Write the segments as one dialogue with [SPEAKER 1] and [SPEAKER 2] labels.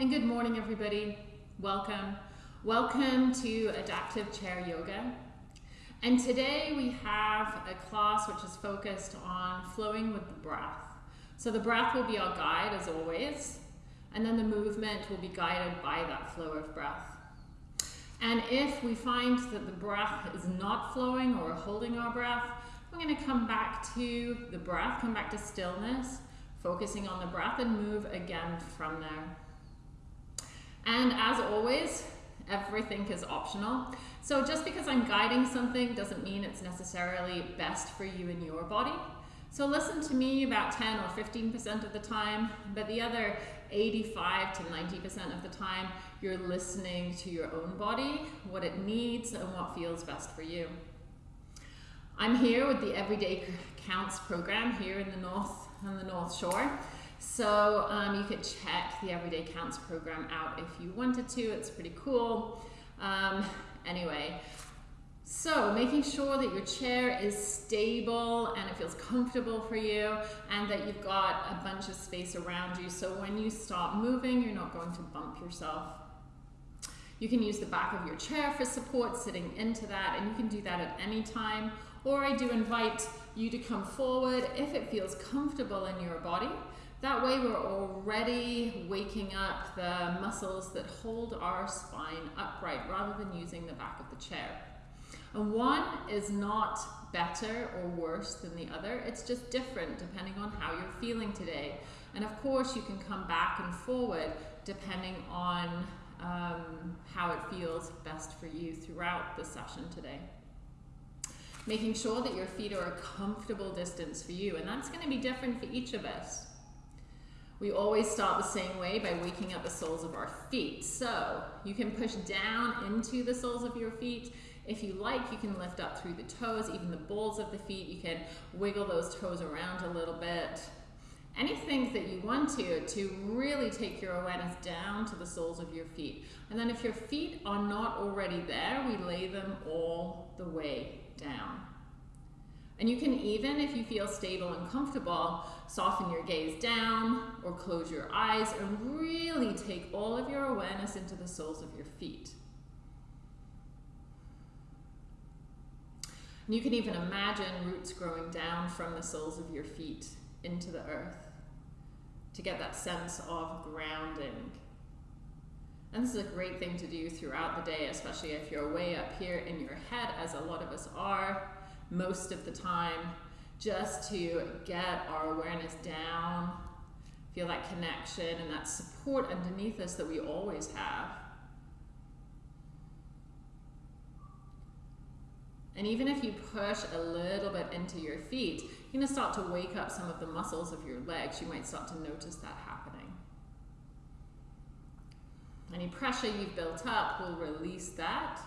[SPEAKER 1] and good morning everybody. Welcome. Welcome to Adaptive Chair Yoga. And today we have a class which is focused on flowing with the breath. So the breath will be our guide as always, and then the movement will be guided by that flow of breath. And if we find that the breath is not flowing or holding our breath, we're going to come back to the breath, come back to stillness, focusing on the breath and move again from there. And as always, everything is optional. So just because I'm guiding something doesn't mean it's necessarily best for you and your body. So listen to me about 10 or 15% of the time, but the other 85 to 90% of the time, you're listening to your own body, what it needs and what feels best for you. I'm here with the Everyday Counts program here in the North, on the North Shore. So um, you could check the Everyday Counts program out if you wanted to. It's pretty cool. Um, anyway, so making sure that your chair is stable and it feels comfortable for you and that you've got a bunch of space around you. So when you stop moving, you're not going to bump yourself. You can use the back of your chair for support, sitting into that, and you can do that at any time. Or I do invite you to come forward if it feels comfortable in your body. That way we're already waking up the muscles that hold our spine upright rather than using the back of the chair. And one is not better or worse than the other. It's just different depending on how you're feeling today. And of course you can come back and forward depending on um, how it feels best for you throughout the session today. Making sure that your feet are a comfortable distance for you. And that's going to be different for each of us. We always start the same way by waking up the soles of our feet. So you can push down into the soles of your feet. If you like, you can lift up through the toes, even the balls of the feet. You can wiggle those toes around a little bit. Anything that you want to, to really take your awareness down to the soles of your feet. And then if your feet are not already there, we lay them all the way down. And you can even, if you feel stable and comfortable, soften your gaze down or close your eyes and really take all of your awareness into the soles of your feet. And you can even imagine roots growing down from the soles of your feet into the earth to get that sense of grounding. And this is a great thing to do throughout the day, especially if you're way up here in your head, as a lot of us are most of the time just to get our awareness down, feel that connection and that support underneath us that we always have. And even if you push a little bit into your feet, you're to start to wake up some of the muscles of your legs. You might start to notice that happening. Any pressure you've built up will release that.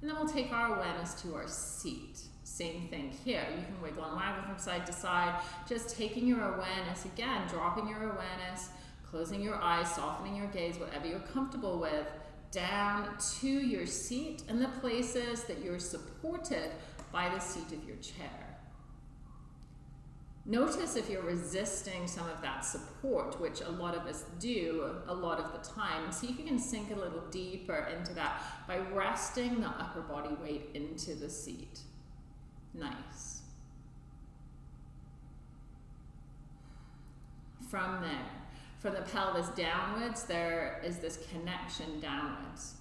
[SPEAKER 1] And then we'll take our awareness to our seat. Same thing here. You can wiggle and waggle from side to side, just taking your awareness, again, dropping your awareness, closing your eyes, softening your gaze, whatever you're comfortable with, down to your seat and the places that you're supported by the seat of your chair. Notice if you're resisting some of that support, which a lot of us do a lot of the time. See if you can sink a little deeper into that by resting the upper body weight into the seat. Nice. From there, from the pelvis downwards, there is this connection downwards.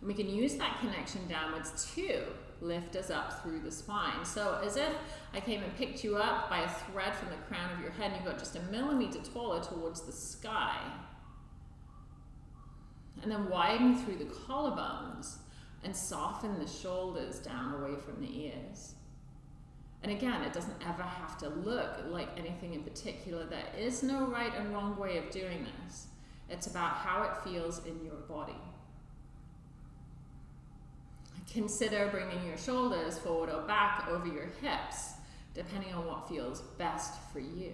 [SPEAKER 1] And we can use that connection downwards to lift us up through the spine. So as if I came and picked you up by a thread from the crown of your head and you got just a millimeter taller towards the sky. And then widen through the collarbones and soften the shoulders down away from the ears. And again, it doesn't ever have to look like anything in particular. There is no right and wrong way of doing this. It's about how it feels in your body. Consider bringing your shoulders forward or back over your hips, depending on what feels best for you.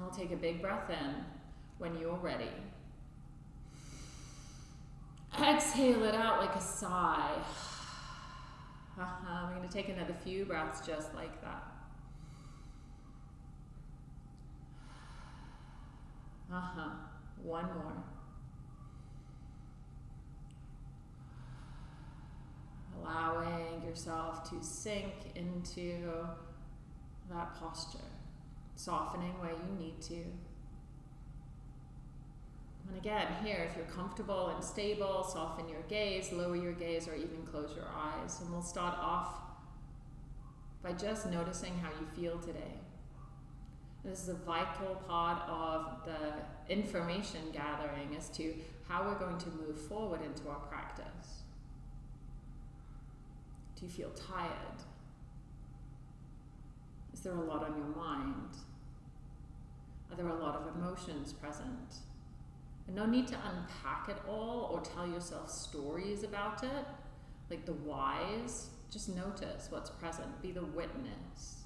[SPEAKER 1] I'll take a big breath in when you're ready. Exhale it out like a sigh. -huh. We're going to take another few breaths just like that. Huh. One more. Allowing yourself to sink into that posture, softening where you need to. And again, here, if you're comfortable and stable, soften your gaze, lower your gaze, or even close your eyes. And we'll start off by just noticing how you feel today. This is a vital part of the information gathering as to how we're going to move forward into our practice. Do you feel tired? Is there a lot on your mind? Are there a lot of emotions present? And no need to unpack it all or tell yourself stories about it, like the whys. Just notice what's present, be the witness.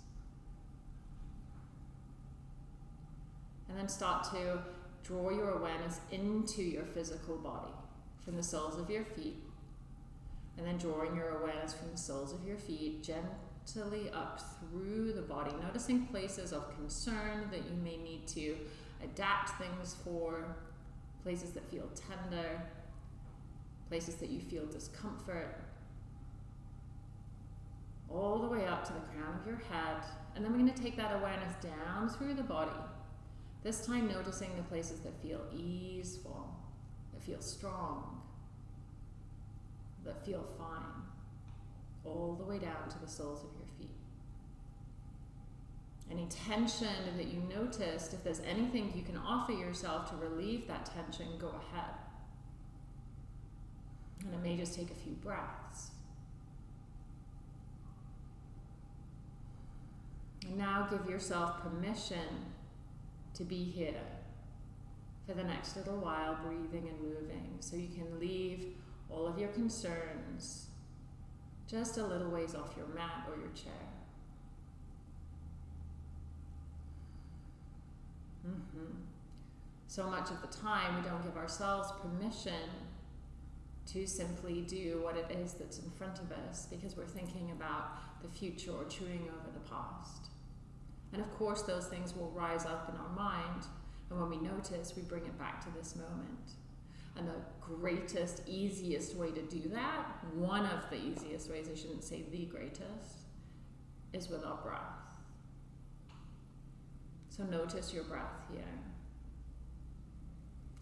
[SPEAKER 1] And then start to draw your awareness into your physical body from the soles of your feet. And then drawing your awareness from the soles of your feet gently up through the body, noticing places of concern that you may need to adapt things for, places that feel tender, places that you feel discomfort, all the way up to the crown of your head. And then we're going to take that awareness down through the body. This time, noticing the places that feel easeful, that feel strong, that feel fine, all the way down to the soles of your. Any tension that you noticed, if there's anything you can offer yourself to relieve that tension, go ahead. And it may just take a few breaths. And now give yourself permission to be here for the next little while, breathing and moving, so you can leave all of your concerns just a little ways off your mat or your chair. Mm-hmm. So much of the time, we don't give ourselves permission to simply do what it is that's in front of us because we're thinking about the future or chewing over the past. And of course, those things will rise up in our mind, and when we notice, we bring it back to this moment. And the greatest, easiest way to do that, one of the easiest ways, I shouldn't say the greatest, is with our breath. So notice your breath here.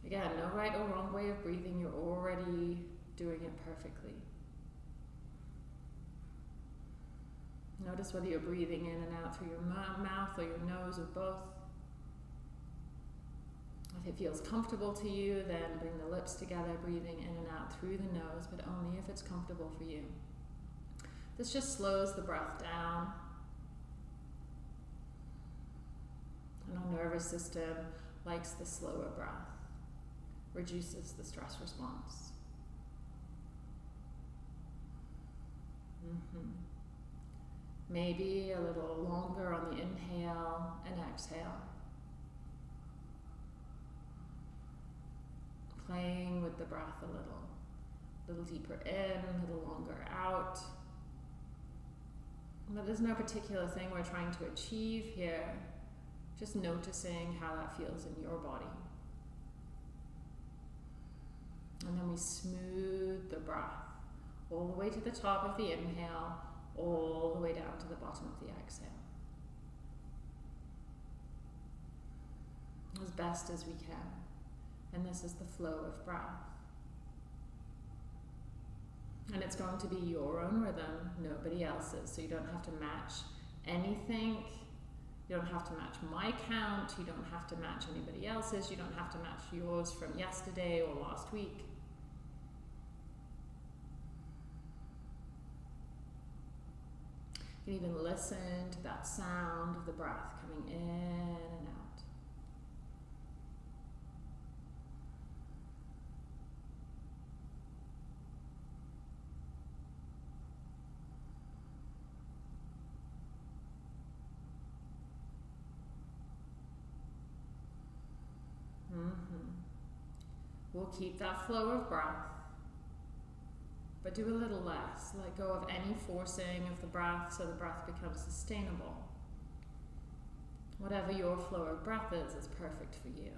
[SPEAKER 1] Again, no right or wrong way of breathing, you're already doing it perfectly. Notice whether you're breathing in and out through your mouth or your nose or both. If it feels comfortable to you, then bring the lips together, breathing in and out through the nose, but only if it's comfortable for you. This just slows the breath down. Our nervous system likes the slower breath, reduces the stress response. Mm-hmm. Maybe a little longer on the inhale and exhale. Playing with the breath a little. A little deeper in, a little longer out. But there's no particular thing we're trying to achieve here. Just noticing how that feels in your body. And then we smooth the breath all the way to the top of the inhale all the way down to the bottom of the exhale. As best as we can. And this is the flow of breath. And it's going to be your own rhythm, nobody else's. So you don't have to match anything. You don't have to match my count. You don't have to match anybody else's. You don't have to match yours from yesterday or last week. You can even listen to that sound of the breath coming in and out. Mm-hmm. We'll keep that flow of breath but do a little less. Let go of any forcing of the breath so the breath becomes sustainable. Whatever your flow of breath is, is perfect for you.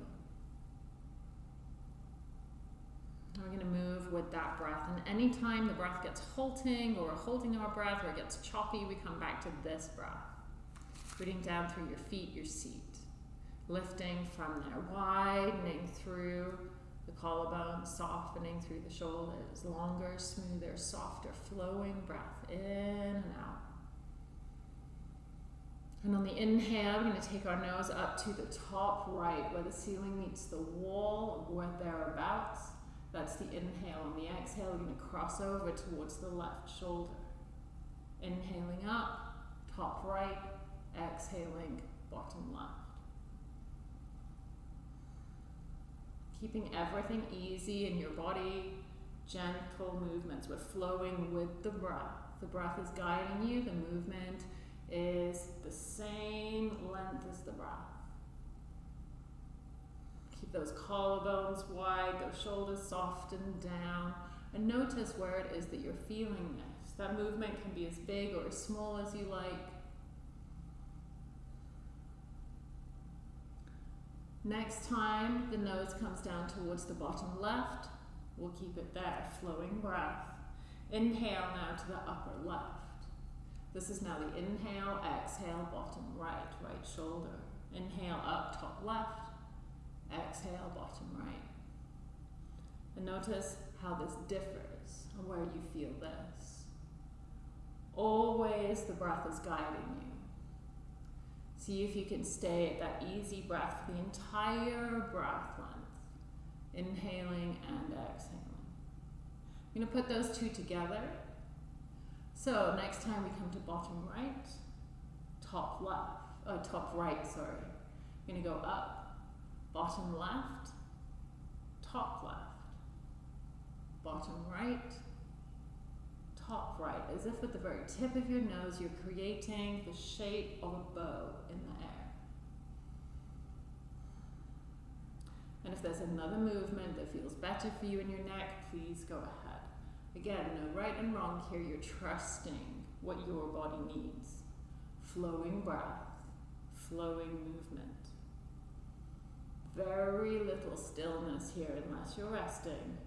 [SPEAKER 1] We're going to move with that breath. And anytime the breath gets halting or holding our breath or it gets choppy, we come back to this breath. Rooting down through your feet, your seat. Lifting from there, widening through the collarbone, softening through the shoulders. Longer, smoother, softer, flowing breath in and out. And on the inhale, we're going to take our nose up to the top right where the ceiling meets the wall or thereabouts. That's the inhale. On the exhale, we're going to cross over towards the left shoulder. Inhaling up, top right, exhaling, bottom left. Keeping everything easy in your body, gentle movements. We're flowing with the breath. The breath is guiding you, the movement is the same length as the breath. Keep those collarbones wide, those shoulders soft and down, and notice where it is that you're feeling this. That movement can be as big or as small as you like. Next time the nose comes down towards the bottom left, we'll keep it there, flowing breath. Inhale now to the upper left. This is now the inhale, exhale, bottom right, right shoulder. Inhale up, top left. Exhale, bottom right. And notice how this differs and where you feel this. Always the breath is guiding you. See if you can stay at that easy breath for the entire breath length. Inhaling and exhaling. I'm going to put those two together so next time we come to bottom right, top left, oh, top right, sorry. We're going to go up, bottom left, top left, bottom right, top right, as if with the very tip of your nose you're creating the shape of a bow in the air. And if there's another movement that feels better for you in your neck, please go ahead. Again, no right and wrong here. You're trusting what your body needs. Flowing breath, flowing movement. Very little stillness here unless you're resting.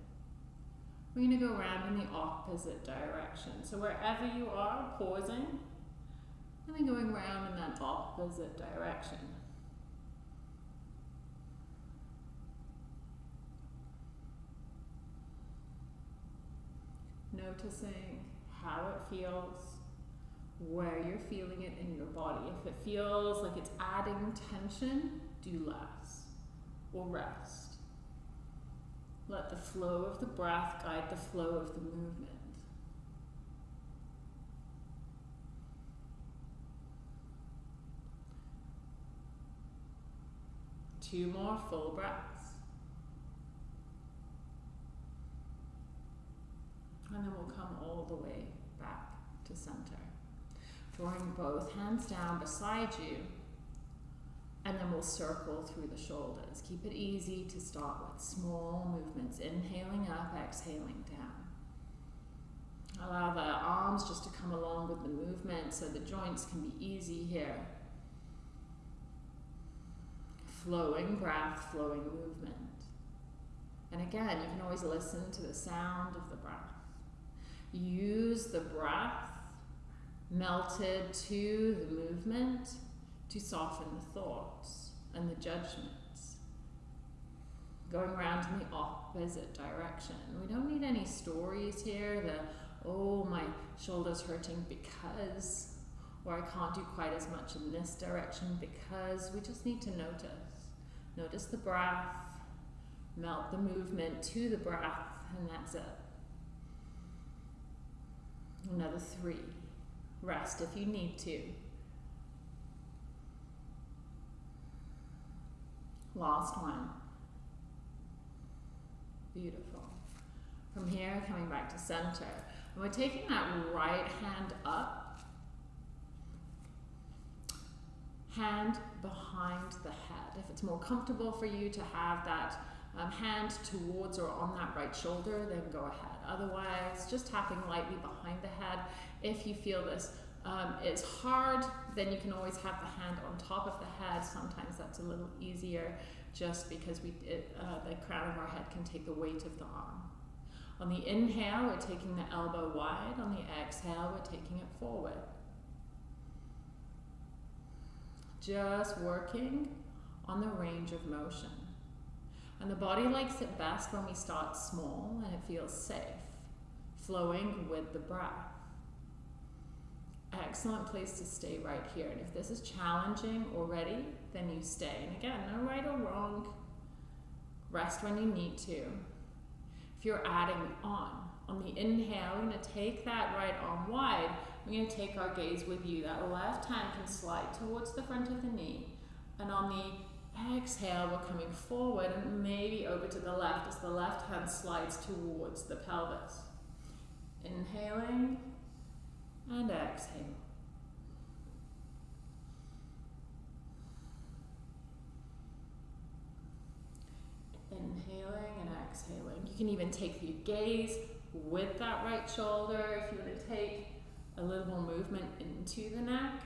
[SPEAKER 1] We're going to go around in the opposite direction. So wherever you are, pausing, and then going around in that opposite direction. noticing how it feels, where you're feeling it in your body. If it feels like it's adding tension, do less or rest. Let the flow of the breath guide the flow of the movement. Two more full breaths. And then we'll come all the way back to center. Drawing both hands down beside you. And then we'll circle through the shoulders. Keep it easy to start with small movements. Inhaling up, exhaling down. Allow the uh, arms just to come along with the movement so the joints can be easy here. Flowing breath, flowing movement. And again, you can always listen to the sound of the breath. Use the breath melted to the movement to soften the thoughts and the judgments. Going around in the opposite direction. We don't need any stories here, the, oh, my shoulder's hurting because, or I can't do quite as much in this direction because. We just need to notice. Notice the breath, melt the movement to the breath, and that's it. Another three. Rest if you need to. Last one. Beautiful. From here, coming back to center. And we're taking that right hand up. Hand behind the head. If it's more comfortable for you to have that um, hand towards or on that right shoulder, then go ahead. Otherwise, just tapping lightly behind the head. If you feel this um, it's hard, then you can always have the hand on top of the head. Sometimes that's a little easier just because we it, uh, the crown of our head can take the weight of the arm. On the inhale, we're taking the elbow wide. On the exhale, we're taking it forward. Just working on the range of motion. And the body likes it best when we start small and it feels safe, flowing with the breath. Excellent place to stay right here. And if this is challenging already, then you stay. And again, no right or wrong. Rest when you need to. If you're adding on, on the inhale, we're going to take that right arm wide. We're going to take our gaze with you. That left hand can slide towards the front of the knee. And on the exhale, we're coming forward and maybe over to the left as the left hand slides towards the pelvis. Inhaling and exhale. Inhaling and exhaling. You can even take the gaze with that right shoulder if you want to take a little more movement into the neck.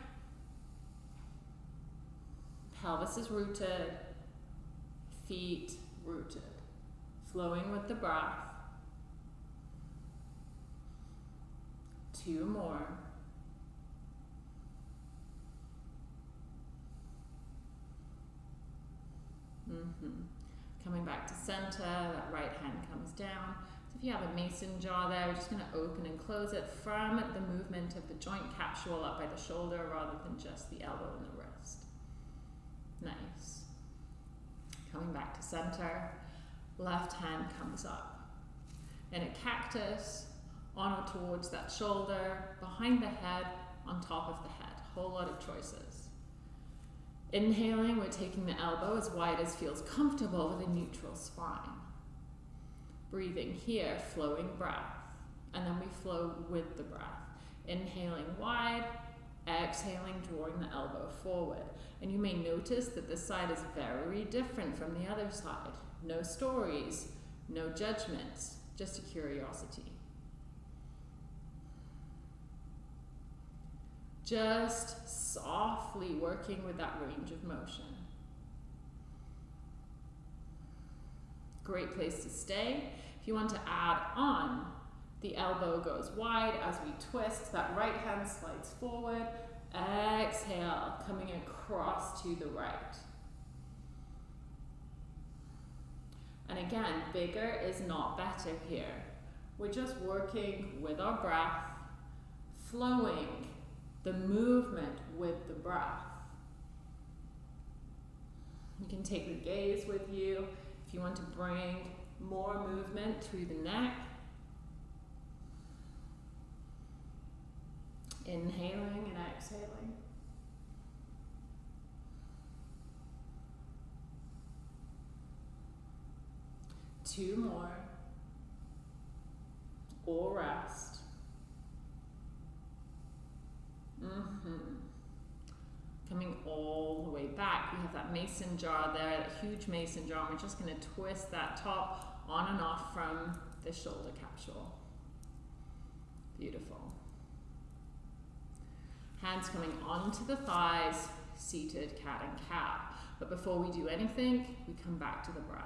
[SPEAKER 1] Pelvis is rooted, feet rooted, flowing with the breath. Two more. Mm-hmm. Coming back to center, that right hand comes down. So if you have a mason jar there, we're just going to open and close it from the movement of the joint capsule up by the shoulder rather than just the elbow and the wrist. Nice. Coming back to center, left hand comes up. In a cactus, on or towards that shoulder, behind the head, on top of the head. Whole lot of choices. Inhaling, we're taking the elbow as wide as feels comfortable with a neutral spine. Breathing here, flowing breath. And then we flow with the breath. Inhaling wide, exhaling, drawing the elbow forward. And you may notice that this side is very different from the other side. No stories, no judgments, just a curiosity. Just softly working with that range of motion. Great place to stay. If you want to add on, the elbow goes wide as we twist. That right hand slides forward. Exhale, coming across to the right. And again, bigger is not better here. We're just working with our breath, flowing the movement with the breath. You can take the gaze with you if you want to bring more movement to the neck. Inhaling and exhaling. Two more. Or rest. Mm-hmm. Coming all the way back. We have that mason jar there, that huge mason jar. And we're just going to twist that top on and off from the shoulder capsule. Beautiful. Hands coming onto the thighs, seated cat and cow. But before we do anything, we come back to the breath.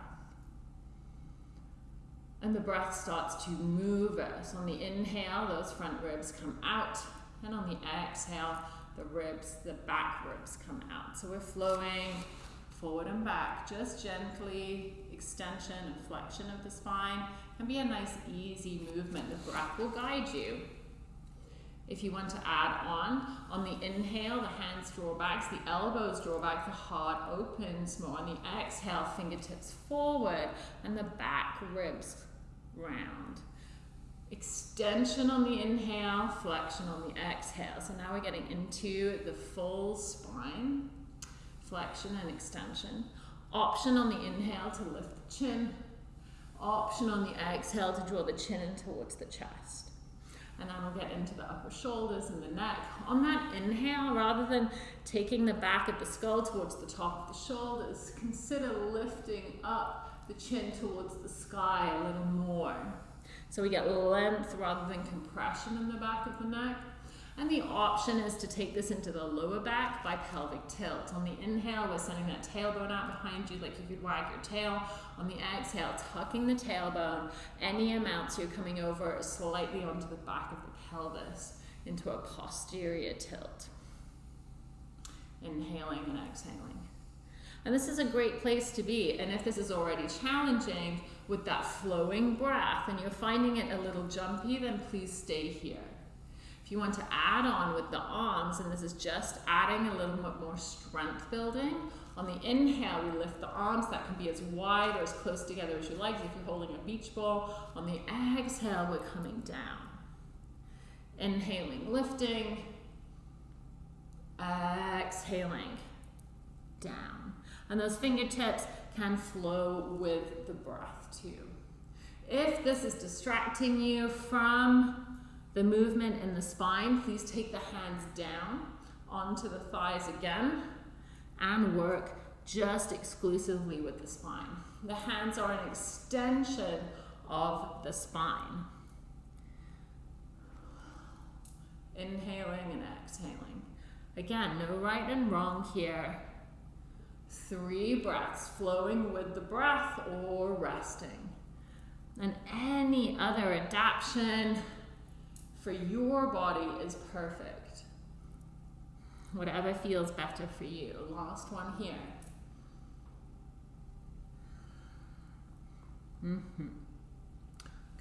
[SPEAKER 1] And the breath starts to move us. On the inhale, those front ribs come out. And on the exhale, the ribs, the back ribs come out. So we're flowing forward and back, just gently, extension and flexion of the spine. Can be a nice easy movement. The breath will guide you. If you want to add on, on the inhale, the hands draw back, the elbows draw back, the heart opens more. On the exhale, fingertips forward, and the back ribs round. Extension on the inhale, flexion on the exhale. So now we're getting into the full spine, flexion and extension. Option on the inhale to lift the chin. Option on the exhale to draw the chin in towards the chest. And then we'll get into the upper shoulders and the neck. On that inhale, rather than taking the back of the skull towards the top of the shoulders, consider lifting up the chin towards the sky a little more. So we get length rather than compression in the back of the neck. And the option is to take this into the lower back by pelvic tilt. On the inhale, we're sending that tailbone out behind you like you could wag your tail. On the exhale, tucking the tailbone any amount so you're coming over slightly onto the back of the pelvis into a posterior tilt. Inhaling and exhaling. And this is a great place to be. And if this is already challenging with that flowing breath and you're finding it a little jumpy, then please stay here. If you want to add on with the arms, and this is just adding a little bit more strength building, on the inhale, we lift the arms. That can be as wide or as close together as you like, if you're holding a beach ball. On the exhale, we're coming down. Inhaling, lifting. Exhaling, down. And those fingertips can flow with the breath. If this is distracting you from the movement in the spine, please take the hands down onto the thighs again and work just exclusively with the spine. The hands are an extension of the spine. Inhaling and exhaling. Again, no right and wrong here. Three breaths, flowing with the breath or resting. And any other adaptation for your body is perfect. Whatever feels better for you. Last one here. Mm-hmm.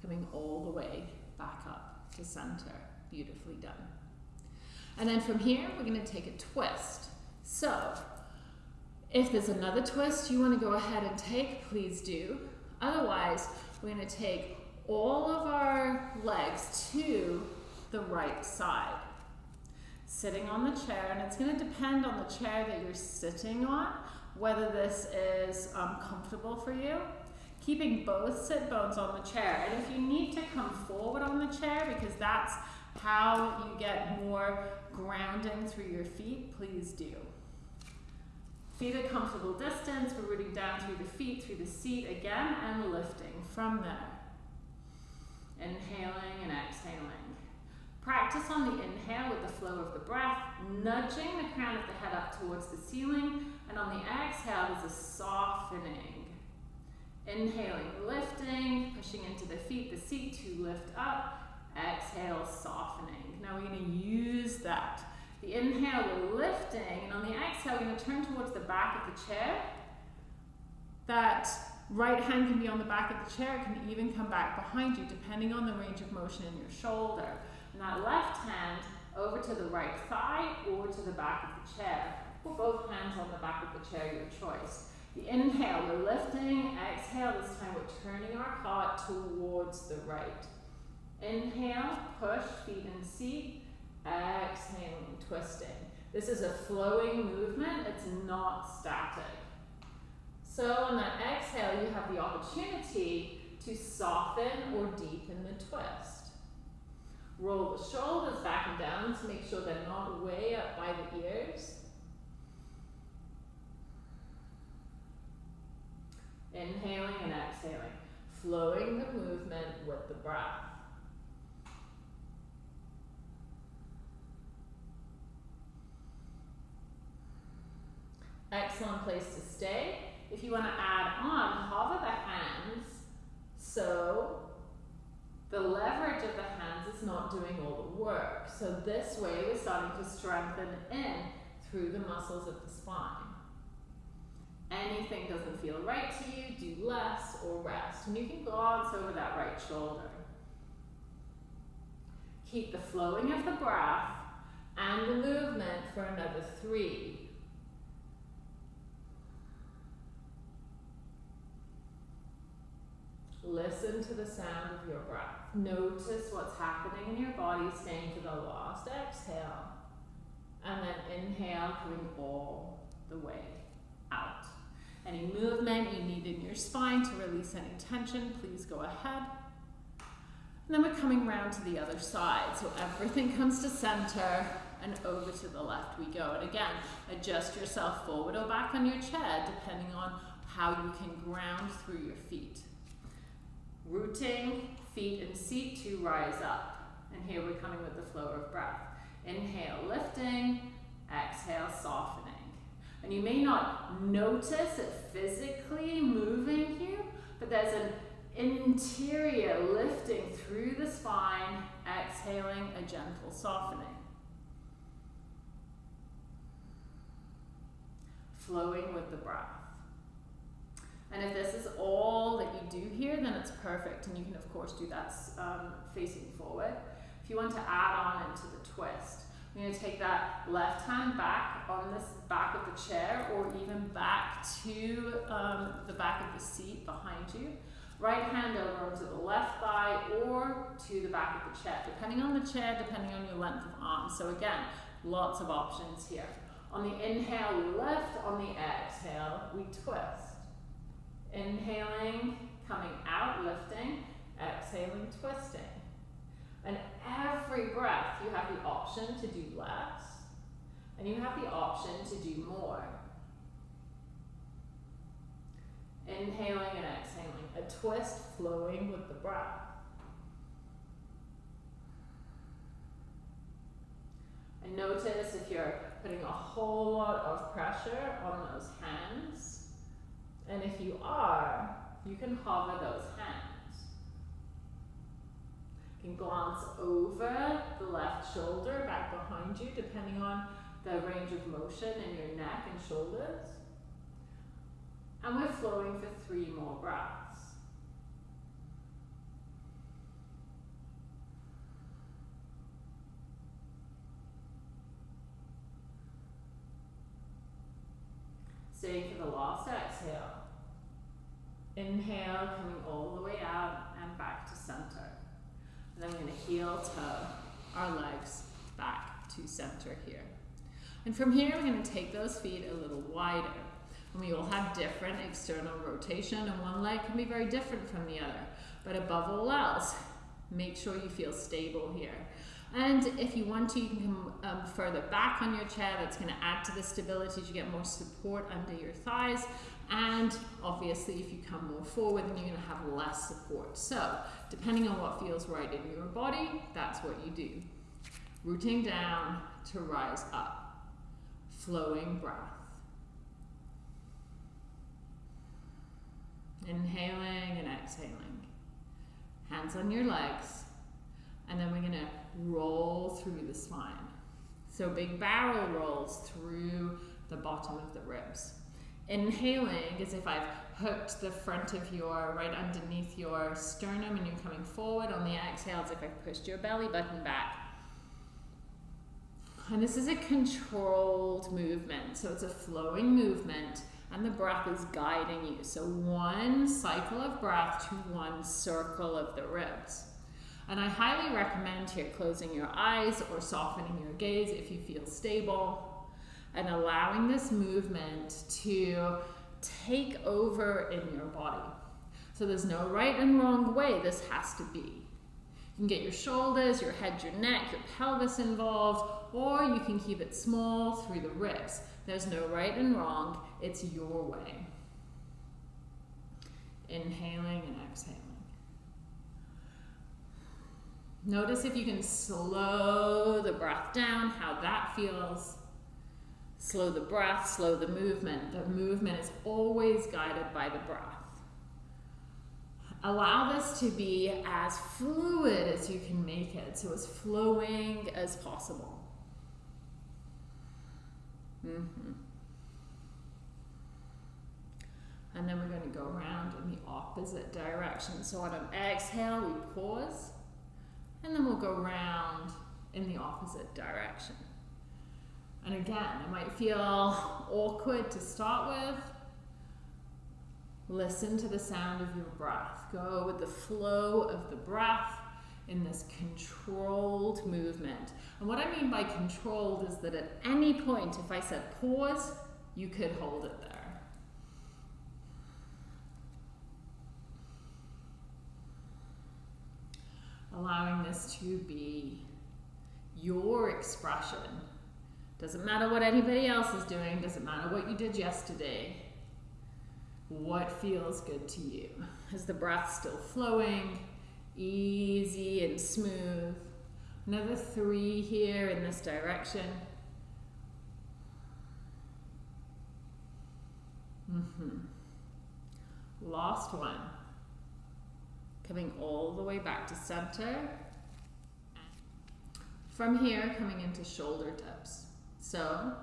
[SPEAKER 1] Coming all the way back up to center. Beautifully done. And then from here, we're going to take a twist. So, if there's another twist you want to go ahead and take, please do. Otherwise, we're going to take all of our legs to the right side. Sitting on the chair, and it's going to depend on the chair that you're sitting on, whether this is um, comfortable for you. Keeping both sit bones on the chair. And if you need to come forward on the chair, because that's how you get more grounding through your feet, please do. Feet a comfortable distance, we're rooting down through the feet, through the seat again, and lifting from there. Inhaling and exhaling. Practice on the inhale with the flow of the breath, nudging the crown of the head up towards the ceiling, and on the exhale, there's a softening. Inhaling, lifting, pushing into the feet, the seat to lift up, exhale, softening. Now we're going to use that. The inhale, we're lifting, and on the exhale, we're going to turn towards the back of the chair. That right hand can be on the back of the chair, it can even come back behind you, depending on the range of motion in your shoulder. And that left hand over to the right thigh or to the back of the chair. Put both hands on the back of the chair, your choice. The inhale, we're lifting. Exhale, this time we're turning our heart towards the right. Inhale, push, feet and seat. Exhaling, twisting. This is a flowing movement, it's not static. So on that exhale, you have the opportunity to soften or deepen the twist. Roll the shoulders back and down to make sure they're not way up by the ears. Inhaling and exhaling, flowing the movement with the breath. Excellent place to stay. If you want to add on, hover the hands so the leverage of the hands is not doing all the work. So this way we're starting to strengthen in through the muscles of the spine. Anything doesn't feel right to you, do less or rest. And you can glance over that right shoulder. Keep the flowing of the breath and the movement for another three. Listen to the sound of your breath. Notice what's happening in your body, staying to the last exhale. And then inhale, coming all the way out. Any movement you need in your spine to release any tension, please go ahead. And then we're coming round to the other side. So everything comes to center and over to the left we go. And again, adjust yourself forward or back on your chair, depending on how you can ground through your feet. Rooting, feet and seat to rise up. And here we're coming with the flow of breath. Inhale, lifting. Exhale, softening. And you may not notice it physically moving here, but there's an interior lifting through the spine, exhaling a gentle softening. Flowing with the breath. And if this is all that you do here, then it's perfect. And you can, of course, do that um, facing forward. If you want to add on into the twist, you're going to take that left hand back on this back of the chair or even back to um, the back of the seat behind you. Right hand over onto the left thigh or to the back of the chair, depending on the chair, depending on your length of arm. So again, lots of options here. On the inhale, we lift. On the exhale, we twist. Inhaling, coming out, lifting. Exhaling, twisting. And every breath, you have the option to do less, and you have the option to do more. Inhaling and exhaling, a twist flowing with the breath. And notice if you're putting a whole lot of pressure on those hands, and if you are, you can hover those hands. You can glance over the left shoulder back behind you, depending on the range of motion in your neck and shoulders. And we're flowing for three more breaths. Staying for the last exhale. Inhale, coming all the way out and back to center. And then we're going to heel toe our legs back to center here. And from here, we're going to take those feet a little wider. And we all have different external rotation, and one leg can be very different from the other. But above all else, make sure you feel stable here. And if you want to, you can come um, further back on your chair. That's going to add to the stability as you get more support under your thighs. And obviously, if you come more forward, then you're going to have less support. So, depending on what feels right in your body, that's what you do. Rooting down to rise up. Flowing breath. Inhaling and exhaling. Hands on your legs. And then we're going to roll through the spine. So big barrel rolls through the bottom of the ribs. Inhaling is if I've hooked the front of your, right underneath your sternum and you're coming forward. On the exhale, it's if I've pushed your belly button back. And this is a controlled movement. So it's a flowing movement and the breath is guiding you. So one cycle of breath to one circle of the ribs. And I highly recommend here closing your eyes or softening your gaze if you feel stable and allowing this movement to take over in your body. So there's no right and wrong way this has to be. You can get your shoulders, your head, your neck, your pelvis involved, or you can keep it small through the ribs. There's no right and wrong, it's your way. Inhaling and exhaling. Notice if you can slow the breath down, how that feels. Slow the breath, slow the movement. The movement is always guided by the breath. Allow this to be as fluid as you can make it, so as flowing as possible. Mm -hmm. And then we're going to go around in the opposite direction. So on an exhale, we pause and then we'll go round in the opposite direction. And again, it might feel awkward to start with. Listen to the sound of your breath. Go with the flow of the breath in this controlled movement. And what I mean by controlled is that at any point, if I said pause, you could hold it there. Allowing this to be your expression. Doesn't matter what anybody else is doing, doesn't matter what you did yesterday. What feels good to you? Is the breath still flowing, easy and smooth? Another three here in this direction. Mm-hmm. Last one. Coming all the way back to center. From here, coming into shoulder dips. So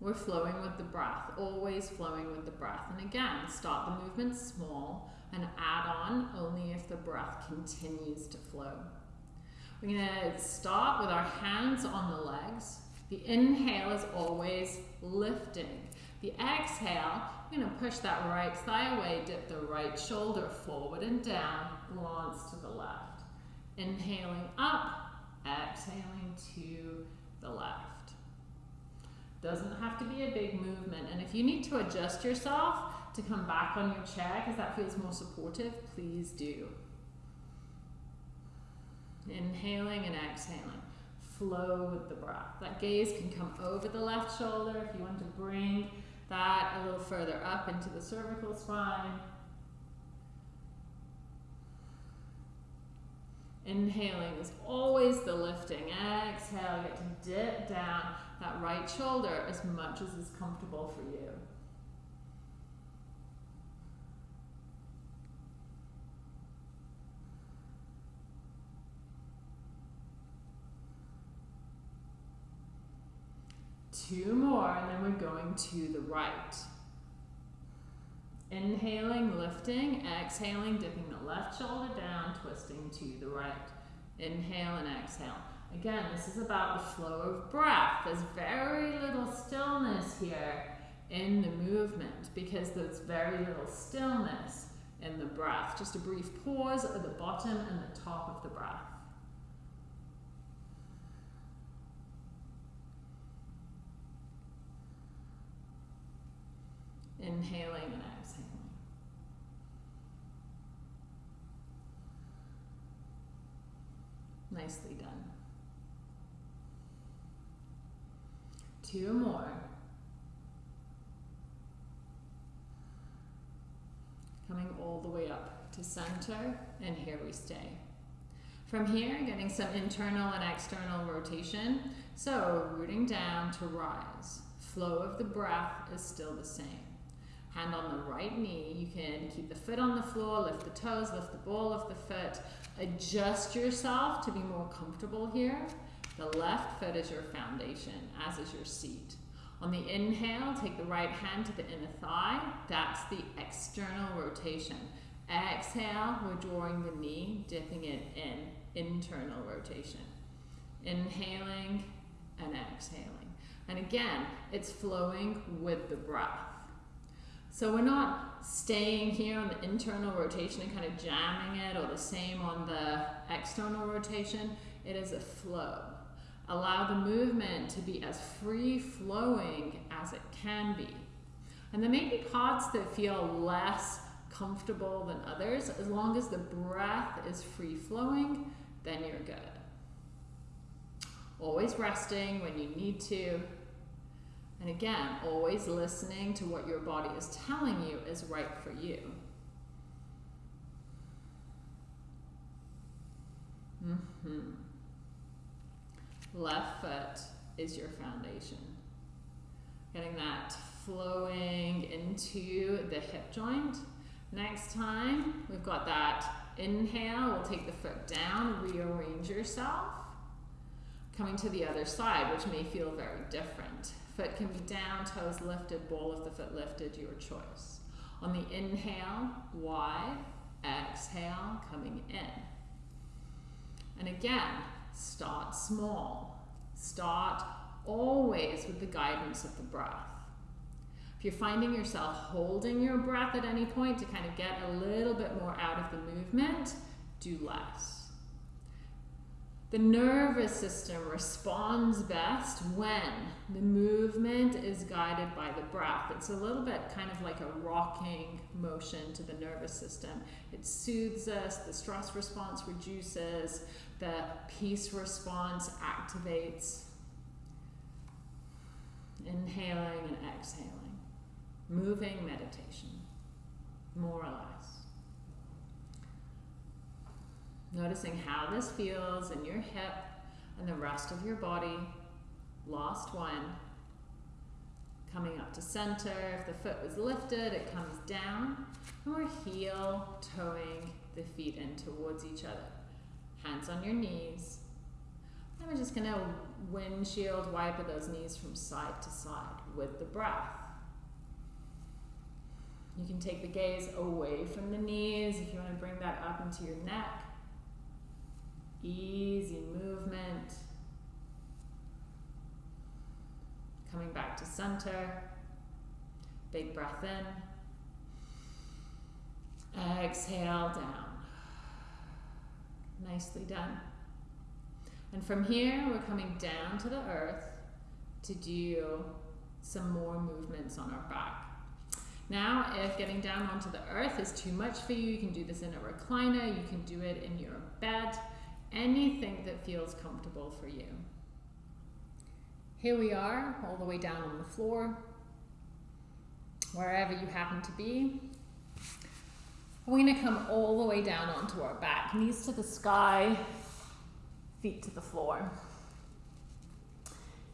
[SPEAKER 1] we're flowing with the breath, always flowing with the breath. And again, start the movement small and add on only if the breath continues to flow. We're to start with our hands on the legs. The inhale is always lifting. The exhale, you're going to push that right thigh away, dip the right shoulder forward and down, glance to the left. Inhaling up, exhaling to the left. Doesn't have to be a big movement. And if you need to adjust yourself to come back on your chair because that feels more supportive, please do. Inhaling and exhaling. Flow with the breath. That gaze can come over the left shoulder if you want to bring that a little further up into the cervical spine. Inhaling is always the lifting. Exhale, get to dip down that right shoulder as much as is comfortable for you. Two more, and then we're going to the right. Inhaling, lifting, exhaling, dipping the left shoulder down, twisting to the right. Inhale and exhale. Again, this is about the flow of breath. There's very little stillness here in the movement because there's very little stillness in the breath. Just a brief pause at the bottom and the top of the breath. Inhaling and exhaling. Nicely done. Two more. Coming all the way up to center, and here we stay. From here, getting some internal and external rotation. So rooting down to rise. Flow of the breath is still the same. Hand on the right knee. You can keep the foot on the floor, lift the toes, lift the ball of the foot. Adjust yourself to be more comfortable here. The left foot is your foundation, as is your seat. On the inhale, take the right hand to the inner thigh. That's the external rotation. Exhale, we're drawing the knee, dipping it in, internal rotation. Inhaling and exhaling. And again, it's flowing with the breath. So we're not staying here on the internal rotation and kind of jamming it or the same on the external rotation. It is a flow. Allow the movement to be as free flowing as it can be. And there may be parts that feel less comfortable than others. As long as the breath is free flowing, then you're good. Always resting when you need to. And again, always listening to what your body is telling you is right for you. Mm-hmm. Left foot is your foundation. Getting that flowing into the hip joint. Next time, we've got that inhale. We'll take the foot down, rearrange yourself. Coming to the other side, which may feel very different. Foot can be down, toes lifted, ball of the foot lifted, your choice. On the inhale, wide, exhale, coming in. And again, Start small. Start always with the guidance of the breath. If you're finding yourself holding your breath at any point to kind of get a little bit more out of the movement, do less. The nervous system responds best when the movement is guided by the breath. It's a little bit kind of like a rocking motion to the nervous system. It soothes us, the stress response reduces, the peace response activates. Inhaling and exhaling. Moving meditation, more or less. Noticing how this feels in your hip and the rest of your body. Last one. Coming up to center. If the foot was lifted, it comes down. And we're heel toeing the feet in towards each other. Hands on your knees. And we're just going to windshield wiper those knees from side to side with the breath. You can take the gaze away from the knees if you want to bring that up into your neck. Easy movement. Coming back to center. Big breath in. Exhale down. Nicely done. And from here, we're coming down to the earth to do some more movements on our back. Now, if getting down onto the earth is too much for you, you can do this in a recliner, you can do it in your bed, anything that feels comfortable for you. Here we are, all the way down on the floor, wherever you happen to be. We're going to come all the way down onto our back, knees to the sky, feet to the floor.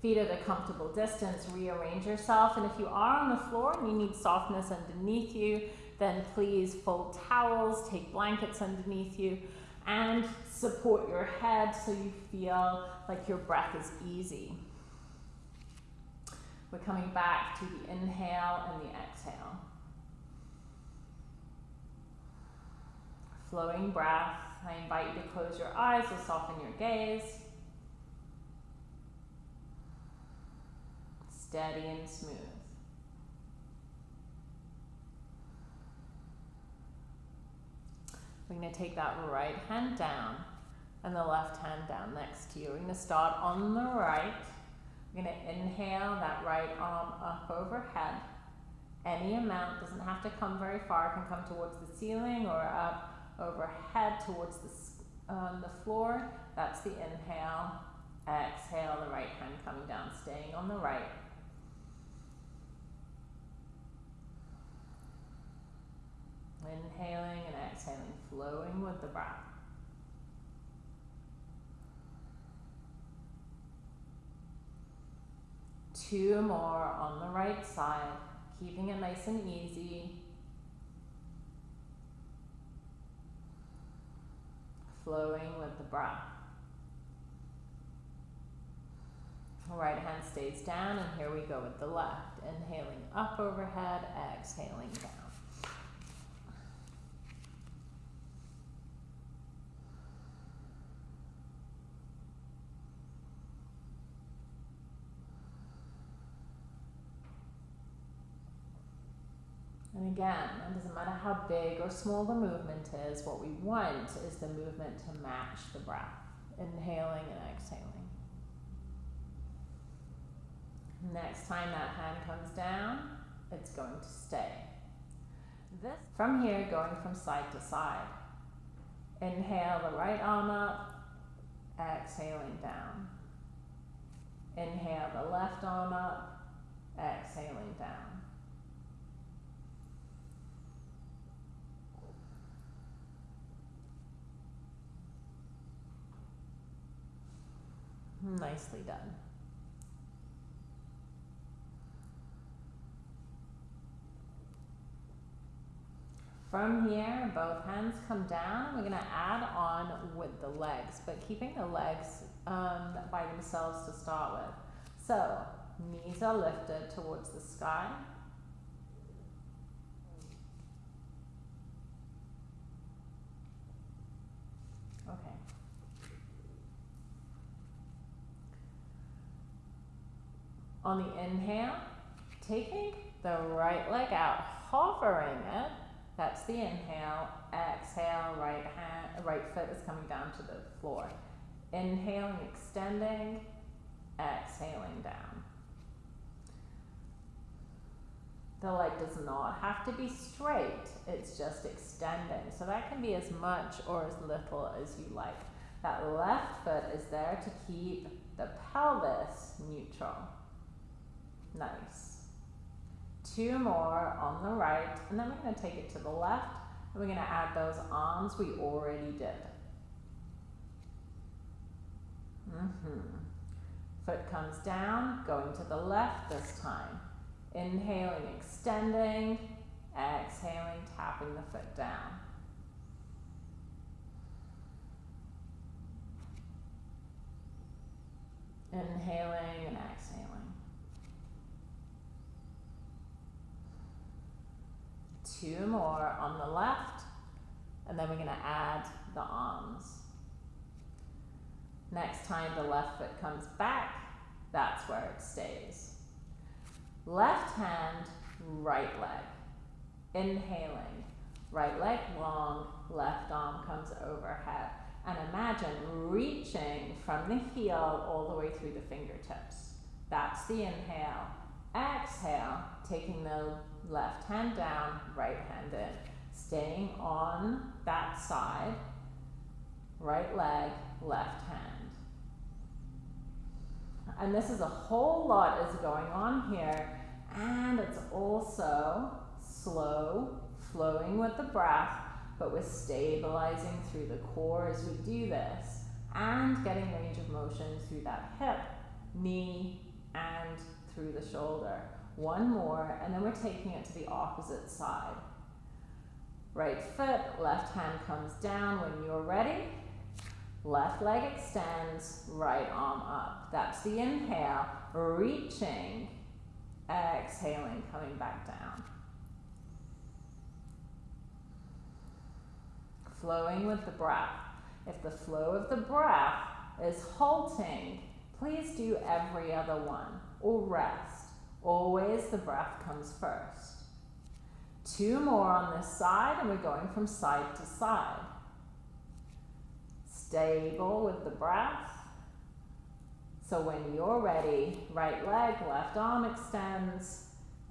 [SPEAKER 1] Feet at a comfortable distance, rearrange yourself. And if you are on the floor and you need softness underneath you, then please fold towels, take blankets underneath you, and support your head so you feel like your breath is easy. We're coming back to the inhale and the exhale. Flowing breath. I invite you to close your eyes or soften your gaze. Steady and smooth. We're going to take that right hand down and the left hand down next to you. We're going to start on the right. We're going to inhale that right arm up overhead. Any amount doesn't have to come very far. It can come towards the ceiling or up overhead towards the, um, the floor. That's the inhale. Exhale, the right hand coming down, staying on the right. Inhaling and exhaling, flowing with the breath. Two more on the right side, keeping it nice and easy. Flowing with the breath. Right hand stays down, and here we go with the left. Inhaling up overhead, exhaling down. Again, it doesn't matter how big or small the movement is, what we want is the movement to match the breath, inhaling and exhaling. Next time that hand comes down, it's going to stay. This from here, going from side to side. Inhale the right arm up, exhaling down. Inhale the left arm up, exhaling down. Nicely done. From here, both hands come down. We're going to add on with the legs, but keeping the legs um, by themselves to start with. So, knees are lifted towards the sky. Okay. On the inhale, taking the right leg out, hovering it. That's the inhale. Exhale, right hand, right foot is coming down to the floor. Inhaling, extending, exhaling down. The leg does not have to be straight, it's just extending. So that can be as much or as little as you like. That left foot is there to keep the pelvis neutral. Nice. Two more on the right, and then we're going to take it to the left, and we're going to add those arms we already did.
[SPEAKER 2] Mm-hmm. Foot comes down, going to the left this time. Inhaling, extending. Exhaling, tapping the foot down. Inhaling and exhaling. Two more on the left, and then we're going to add the arms. Next time the left foot comes back, that's where it stays. Left hand, right leg. Inhaling, right leg long, left arm comes overhead. And imagine reaching from the heel all the way through the fingertips. That's the inhale. Exhale, taking the left hand down, right hand in. Staying on that side, right leg, left hand. And this is a whole lot is going on here. And it's also slow, flowing with the breath, but we're stabilizing through the core as we do this and getting range of motion through that hip, knee, and through the shoulder. One more, and then we're taking it to the opposite side. Right foot, left hand comes down when you're ready. Left leg extends, right arm up. That's the inhale, reaching, exhaling, coming back down. flowing with the breath. If the flow of the breath is halting, please do every other one or rest. Always the breath comes first. Two more on this side, and we're going from side to side. Stable with the breath. So when you're ready, right leg, left arm extends.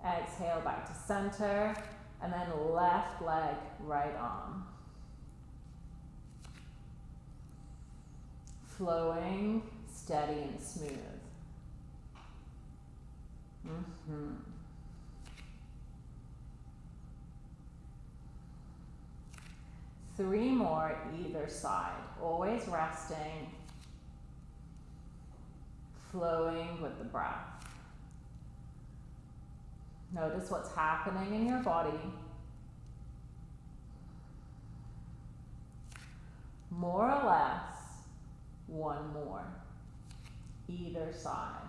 [SPEAKER 2] Exhale back to center, and then left leg, right arm. flowing, steady, and smooth. Mm-hmm. Three more either side, always resting, flowing with the breath. Notice what's happening in your body. More or less, one more, either side.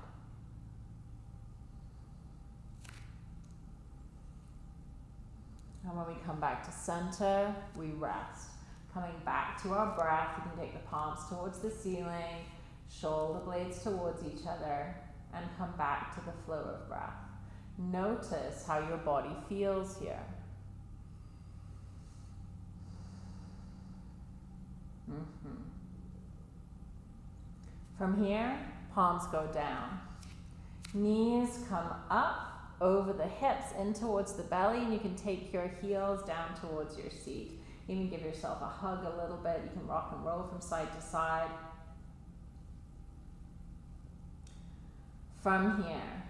[SPEAKER 2] And when we come back to center, we rest. Coming back to our breath, you can take the palms towards the ceiling, shoulder blades towards each other, and come back to the flow of breath. Notice how your body feels here. Mm-hmm. From here, palms go down. Knees come up over the hips in towards the belly, and you can take your heels down towards your seat. Even give yourself a hug a little bit. You can rock and roll from side to side. From here,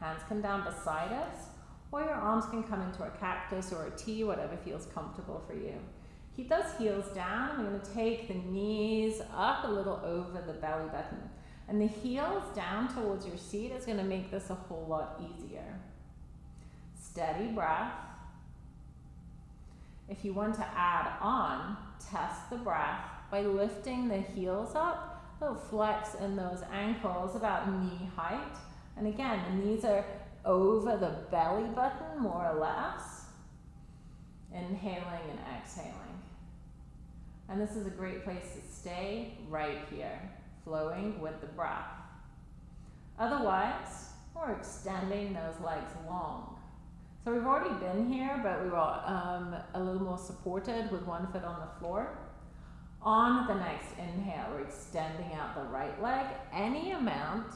[SPEAKER 2] hands come down beside us, or your arms can come into a cactus or a T, whatever feels comfortable for you. Keep those heels down. We're going to take the knees up a little over the belly button. And the heels down towards your seat is going to make this a whole lot easier. Steady breath. If you want to add on, test the breath by lifting the heels up, a little flex in those ankles about knee height. And again, the knees are over the belly button more or less. Inhaling and exhaling. And this is a great place to stay right here, flowing with the breath. Otherwise, we're extending those legs long. So we've already been here, but we were um, a little more supported with one foot on the floor. On the next inhale, we're extending out the right leg any amount,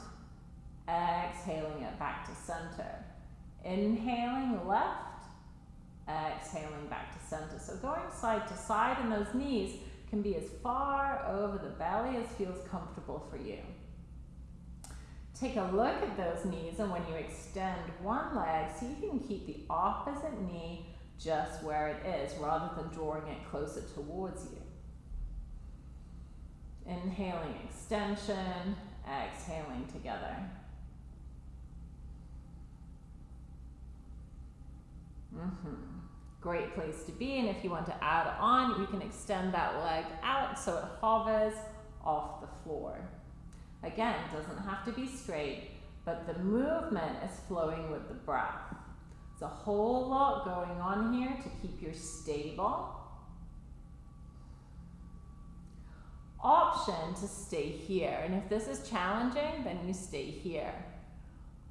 [SPEAKER 2] exhaling it back to center. Inhaling left, exhaling back to center. So going side to side and those knees can be as far over the belly as feels comfortable for you. Take a look at those knees and when you extend one leg, see if you can keep the opposite knee just where it is rather than drawing it closer towards you. Inhaling extension, exhaling together. Mm-hmm. Great place to be. And if you want to add on, you can extend that leg out so it hovers off the floor. Again, doesn't have to be straight, but the movement is flowing with the breath. There's a whole lot going on here to keep you stable. Option to stay here. And if this is challenging, then you stay here.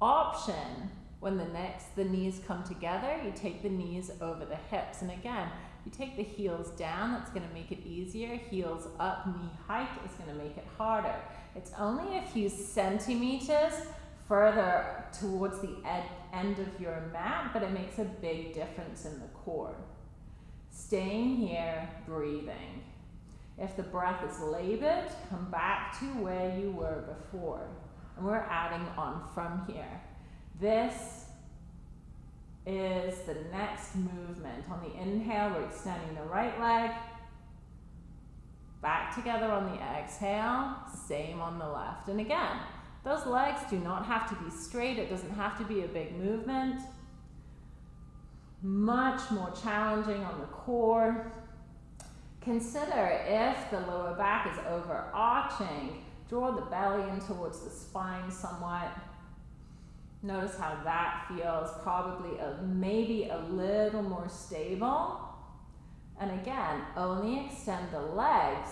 [SPEAKER 2] Option when the next the knees come together, you take the knees over the hips. And again, you take the heels down, that's going to make it easier. Heels up, knee height is going to make it harder. It's only a few centimeters further towards the ed- end of your mat, but it makes a big difference in the core. Staying here, breathing. If the breath is labored, come back to where you were before. And we're adding on from here. This is the next movement. On the inhale, we're extending the right leg. Back together on the exhale, same on the left. And again, those legs do not have to be straight. It doesn't have to be a big movement. Much more challenging on the core. Consider if the lower back is overarching, draw the belly in towards the spine somewhat. Notice how that feels, probably a, maybe a little more stable. And again, only extend the legs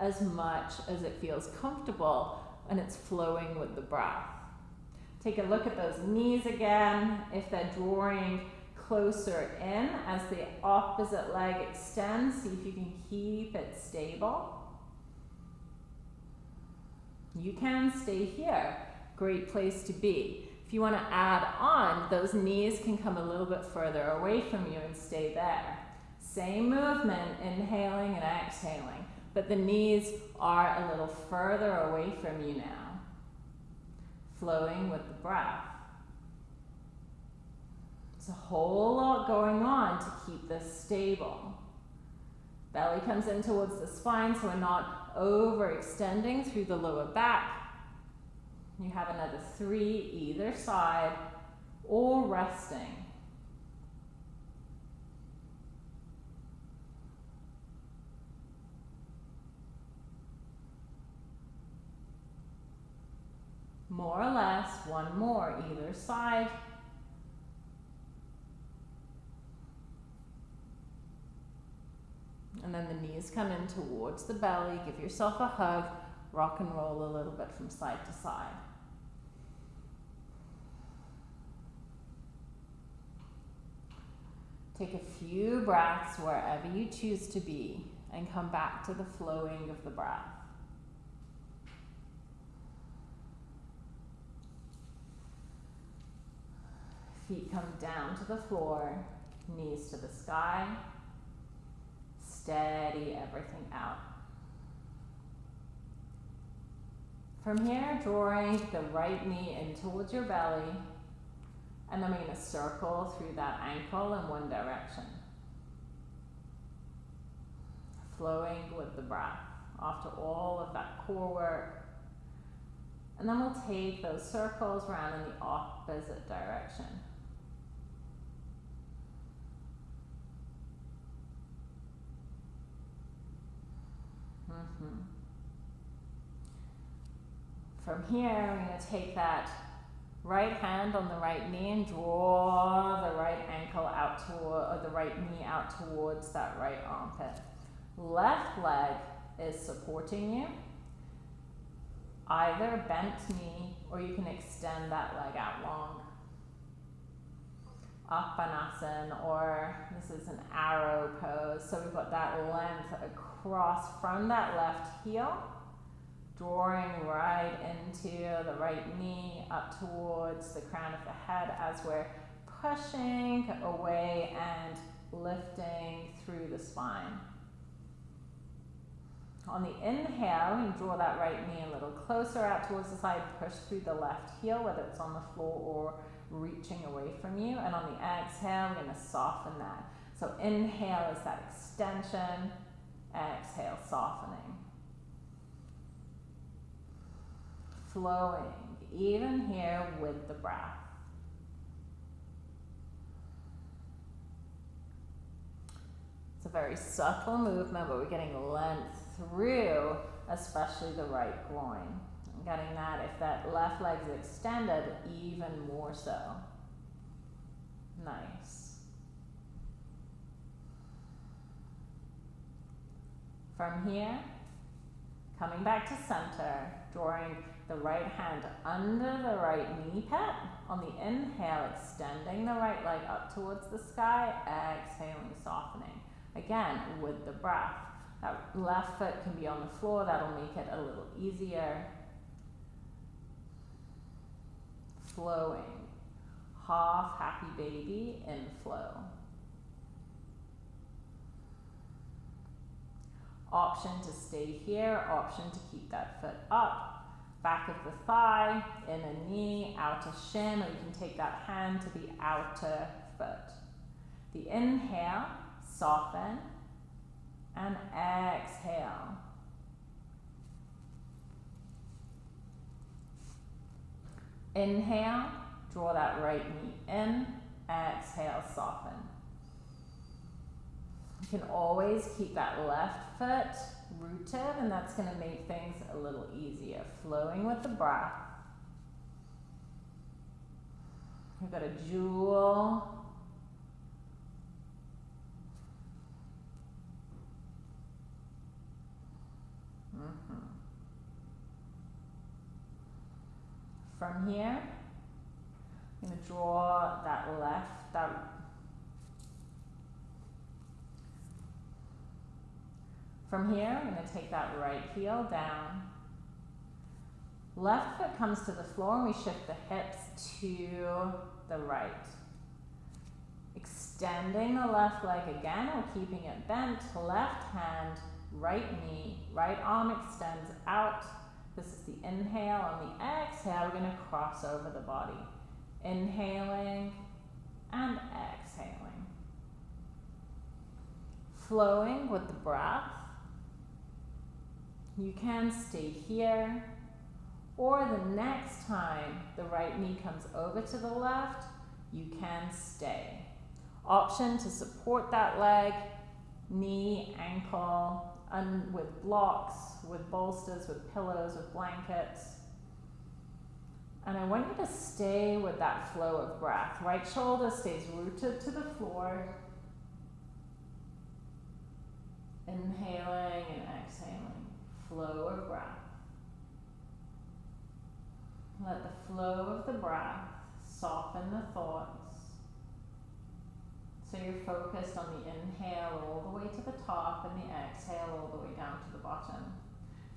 [SPEAKER 2] as much as it feels comfortable and it's flowing with the breath. Take a look at those knees again. If they're drawing closer in as the opposite leg extends, see if you can keep it stable. You can stay here. Great place to be. If you want to add on, those knees can come a little bit further away from you and stay there. Same movement, inhaling and exhaling, but the knees are a little further away from you now. Flowing with the breath. It's a whole lot going on to keep this stable. Belly comes in towards the spine so we're not overextending through the lower back you have another three either side or resting. More or less, one more either side. And then the knees come in towards the belly. Give yourself a hug. Rock and roll a little bit from side to side. Take a few breaths wherever you choose to be and come back to the flowing of the breath. Feet come down to the floor, knees to the sky. Steady everything out. From here, drawing the right knee in towards your belly and then we're going to circle through that ankle in one direction. Flowing with the breath after all of that core work. And then we'll take those circles around in the opposite direction. Mm-hmm. From here, we're going to take that Right hand on the right knee and draw the right ankle out toward, or the right knee out towards that right armpit. Left leg is supporting you. Either bent knee or you can extend that leg out long. Apanasana or this is an arrow pose. So we've got that length across from that left heel drawing right into the right knee up towards the crown of the head as we're pushing away and lifting through the spine. On the inhale, you draw that right knee a little closer out towards the side, push through the left heel, whether it's on the floor or reaching away from you. And on the exhale, we're going to soften that. So inhale is that extension, exhale, softening. Flowing, even here with the breath. It's a very subtle movement, but we're getting length through, especially the right groin. I'm getting that if that left leg is extended, even more so. Nice. From here, coming back to center, drawing the right hand under the right knee pit. On the inhale, extending the right leg up towards the sky, exhaling, softening. Again, with the breath. That left foot can be on the floor, that'll make it a little easier. Flowing. Half happy baby in flow. Option to stay here, option to keep that foot up. Back of the thigh, inner knee, outer shin, or you can take that hand to the outer foot. The inhale, soften, and exhale. Inhale, draw that right knee in, exhale, soften. You can always keep that left foot rooted, and that's going to make things a little easier. Flowing with the breath. We've got a jewel. Mm-hmm. From here, I'm going to draw that left, that From here, I'm going to take that right heel down. Left foot comes to the floor and we shift the hips to the right. Extending the left leg again or keeping it bent. Left hand, right knee, right arm extends out. This is the inhale. On the exhale, we're going to cross over the body. Inhaling and exhaling. Flowing with the breath. You can stay here, or the next time the right knee comes over to the left, you can stay. Option to support that leg, knee, ankle, and with blocks, with bolsters, with pillows, with blankets. And I want you to stay with that flow of breath. Right shoulder stays rooted to the floor. Inhaling and exhaling flow of breath. Let the flow of the breath soften the thoughts. So you're focused on the inhale all the way to the top and the exhale all the way down to the bottom.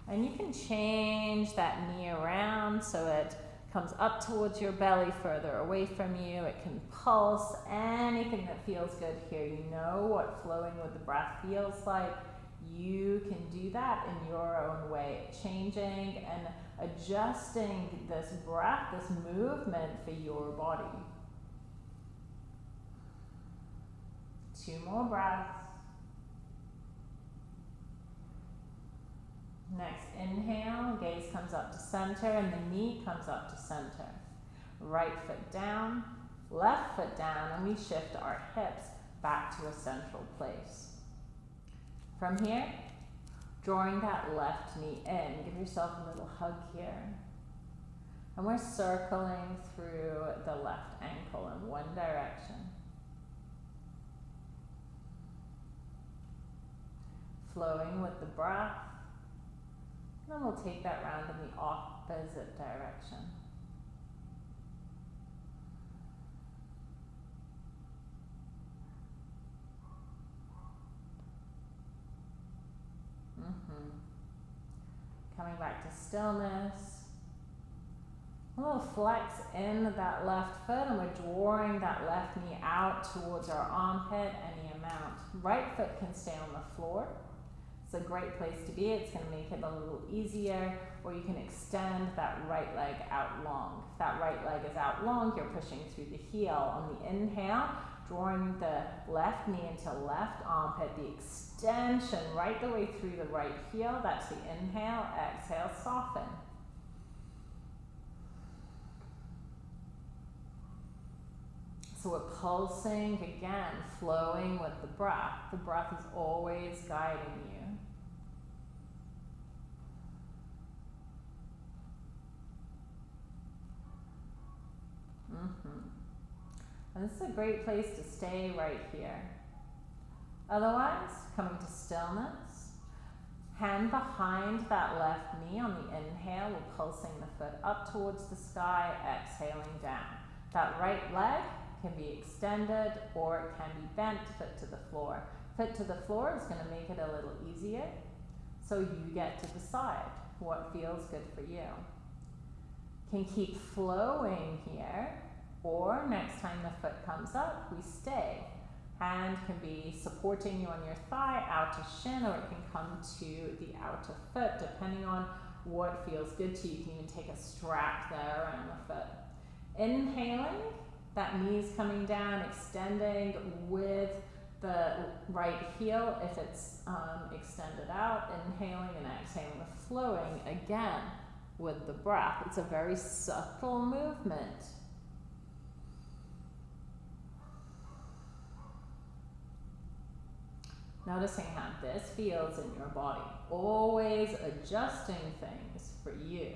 [SPEAKER 2] And you can change that knee around so it comes up towards your belly, further away from you. It can pulse anything that feels good here. You know what flowing with the breath feels like you can do that in your own way, changing and adjusting this breath, this movement for your body. Two more breaths. Next inhale, gaze comes up to center and the knee comes up to center. Right foot down, left foot down, and we shift our hips back to a central place. From here, drawing that left knee in. Give yourself a little hug here. And we're circling through the left ankle in one direction. Flowing with the breath. And then we'll take that round in the opposite direction. Mm-hmm. Coming back to stillness. A little flex in that left foot and we're drawing that left knee out towards our armpit any amount. Right foot can stay on the floor. It's a great place to be. It's going to make it a little easier or you can extend that right leg out long. If that right leg is out long, you're pushing through the heel. On the inhale, drawing the left knee into left armpit, the extension right the way through the right heel. That's the inhale, exhale, soften. So we're pulsing again, flowing with the breath. The breath is always guiding you. And this is a great place to stay right here. Otherwise, coming to stillness, hand behind that left knee on the inhale, we're pulsing the foot up towards the sky, exhaling down. That right leg can be extended or it can be bent, foot to the floor. Foot to the floor is going to make it a little easier, so you get to decide what feels good for you. Can keep flowing here, or next time the foot comes up, we stay. Hand can be supporting you on your thigh, outer shin, or it can come to the outer foot, depending on what feels good to you. You can even take a strap there around the foot. Inhaling, that knee's coming down, extending with the right heel if it's um, extended out, inhaling and exhaling, flowing again with the breath. It's a very subtle movement. Noticing how this feels in your body. Always adjusting things for you.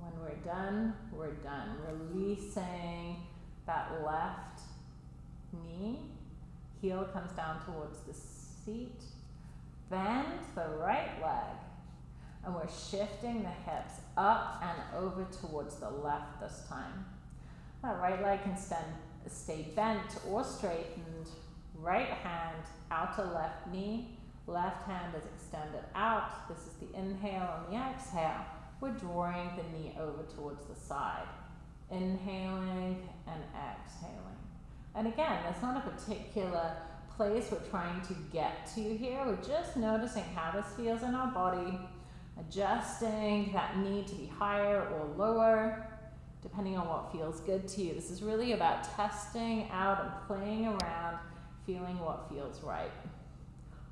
[SPEAKER 2] When we're done, we're done. Releasing that left knee. Heel comes down towards the seat. Bend the right leg. And we're shifting the hips up and over towards the left this time. That right leg can stand, stay bent or straightened. Right hand, outer left knee. Left hand is extended out. This is the inhale and the exhale. We're drawing the knee over towards the side. Inhaling and exhaling. And again, there's not a particular place we're trying to get to here. We're just noticing how this feels in our body, adjusting that knee to be higher or lower, depending on what feels good to you. This is really about testing out and playing around, feeling what feels right.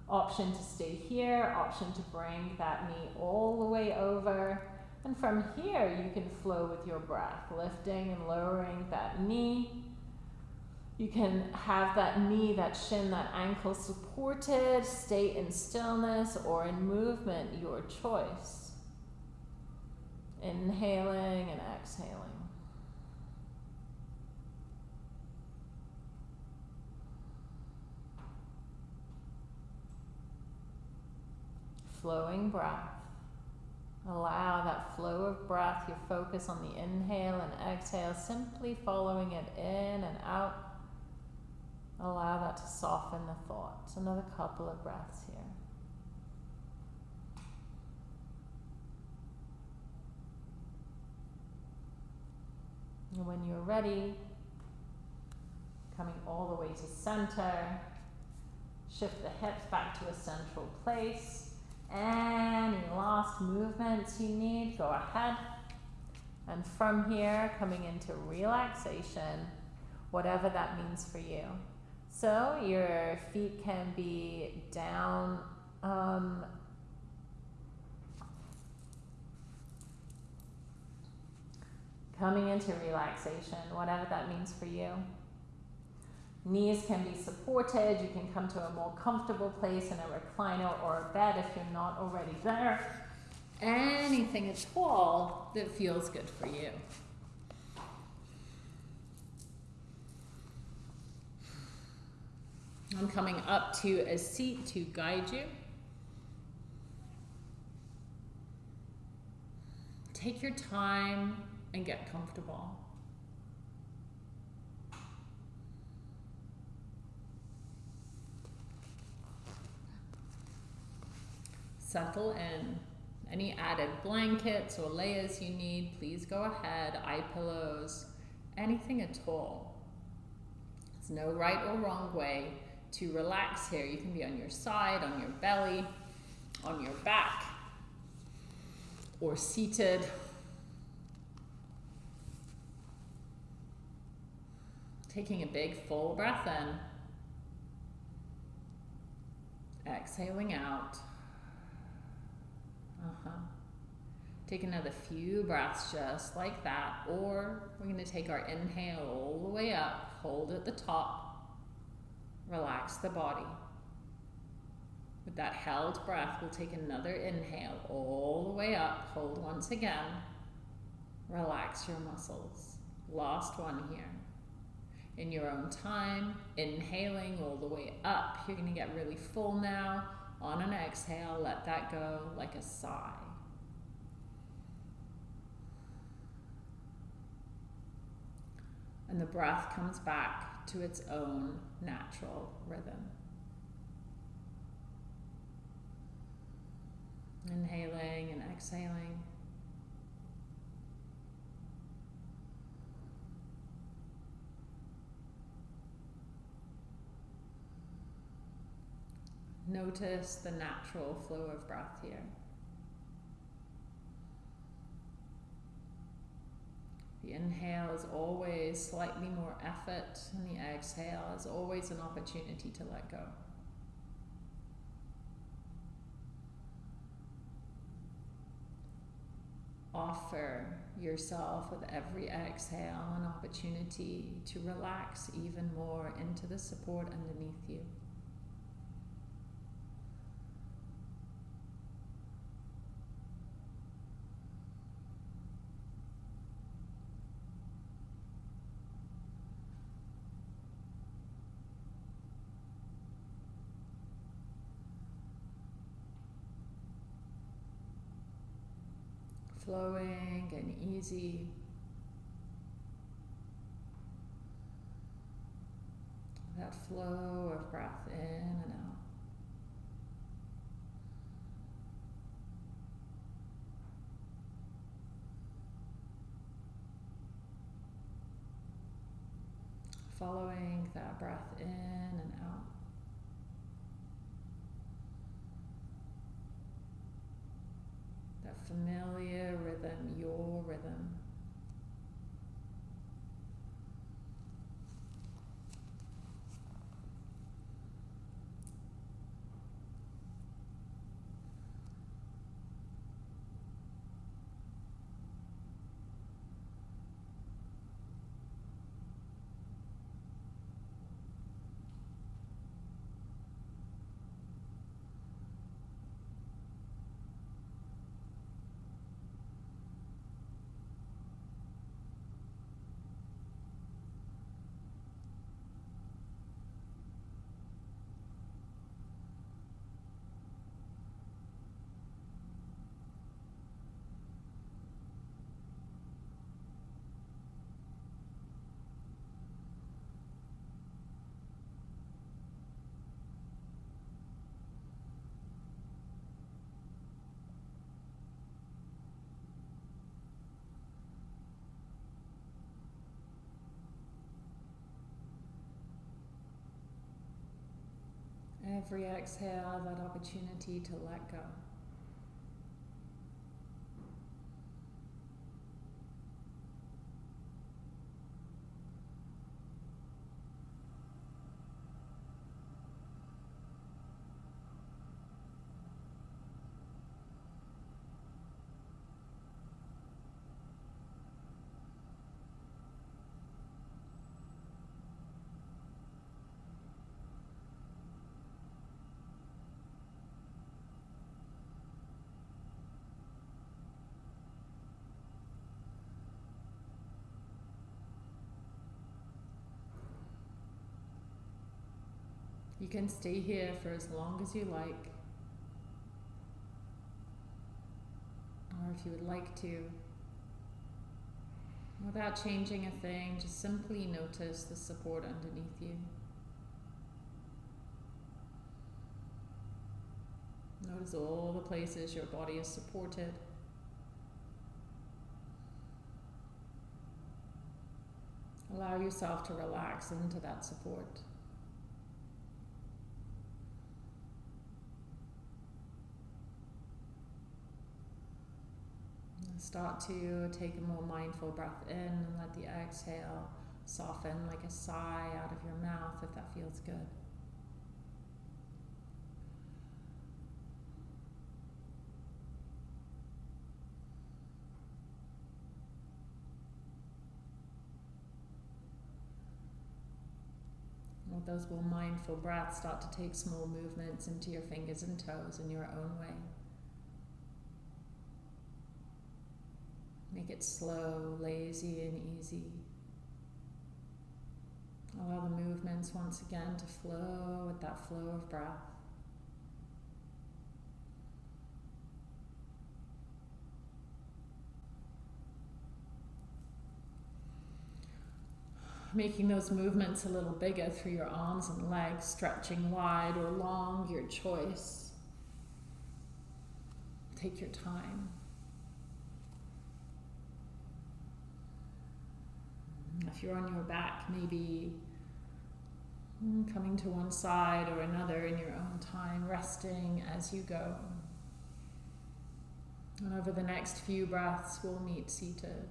[SPEAKER 2] Option to stay here, option to bring that knee all the way over. And from here, you can flow with your breath, lifting and lowering that knee you can have that knee, that shin, that ankle supported, stay in stillness or in movement, your choice. Inhaling and exhaling. Flowing breath. Allow that flow of breath, your focus on the inhale and exhale, simply following it in and out Allow that to soften the thoughts. Another couple of breaths here. And when you're ready, coming all the way to center, shift the hips back to a central place. Any last movements you need, go ahead. And from here, coming into relaxation, whatever that means for you. So your feet can be down um, coming into relaxation, whatever that means for you. Knees can be supported. You can come to a more comfortable place in a recliner or a bed if you're not already there. Anything at all that feels good for you. I'm coming up to a seat to guide you. Take your time and get comfortable. Settle in. Any added blankets or layers you need, please go ahead. Eye pillows, anything at all. There's no right or wrong way to relax here. You can be on your side, on your belly, on your back, or seated. Taking a big full breath in. Exhaling out.
[SPEAKER 1] Uh huh. Take another few breaths just like that, or we're going to take our inhale all the way up, hold at the top, relax the body. With that held breath, we'll take another inhale all the way up, hold once again, relax your muscles. Last one here. In your own time, inhaling all the way up, you're going to get really full now. On an exhale, let that go like a sigh. And the breath comes back to its own natural rhythm. Inhaling and exhaling. Notice the natural flow of breath here. The inhale is always slightly more effort, and the exhale is always an opportunity to let go. Offer yourself with every exhale an opportunity to relax even more into the support underneath you. Flowing and easy. That flow of breath in and out. Following that breath in and out. That familiar rhythm, your rhythm. Every exhale, that opportunity to let go. You can stay here for as long as you like. Or if you would like to. Without changing a thing, just simply notice the support underneath you. Notice all the places your body is supported. Allow yourself to relax into that support. Start to take a more mindful breath in and let the exhale soften like a sigh out of your mouth if that feels good.
[SPEAKER 2] With those more mindful breaths, start to take small movements into your fingers and toes in your own way. Make it slow, lazy, and easy. Allow the movements once again to flow with that flow of breath. Making those movements a little bigger through your arms and legs, stretching wide or long, your choice. Take your time. If you're on your back, maybe mm, coming to one side or another in your own time, resting as you go. And over the next few breaths, we'll meet seated.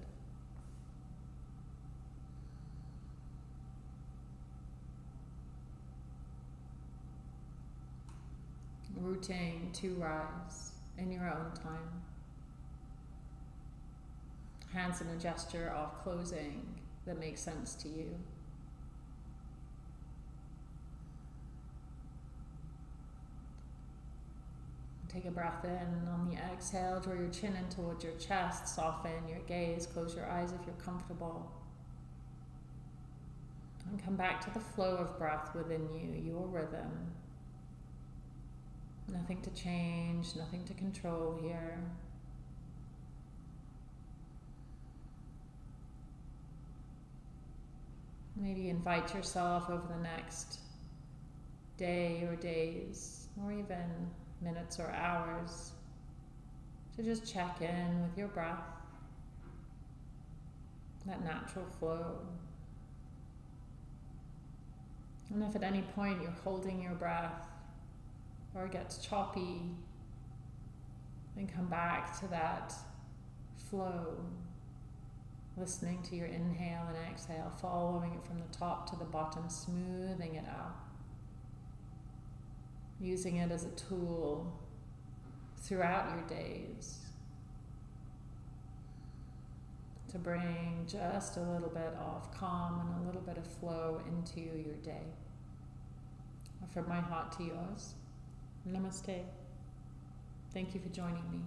[SPEAKER 2] Rooting to rise in your own time. Hands in a gesture of closing that makes sense to you. Take a breath in on the exhale, draw your chin in towards your chest, soften your gaze, close your eyes if you're comfortable. And come back to the flow of breath within you, your rhythm. Nothing to change, nothing to control here. Maybe invite yourself over the next day or days, or even minutes or hours, to just check in with your breath, that natural flow. And if at any point you're holding your breath or it gets choppy, then come back to that flow listening to your inhale and exhale, following it from the top to the bottom, smoothing it out. Using it as a tool throughout your days to bring just a little bit of calm and a little bit of flow into your day. From my heart to yours. Namaste. Thank you for joining me.